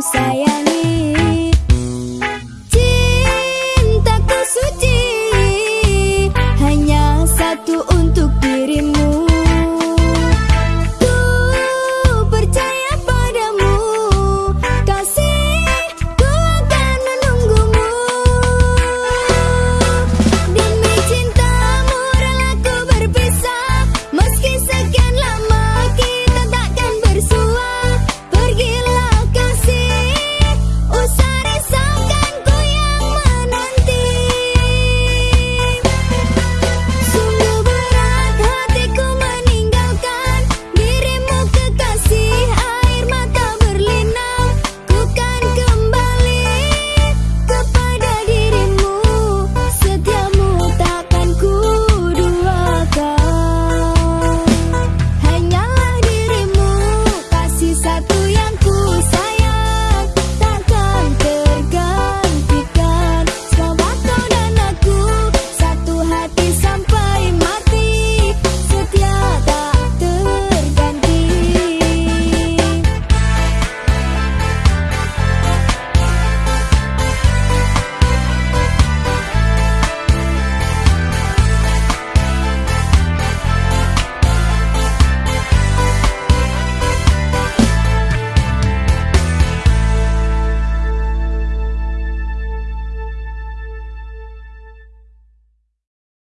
sayang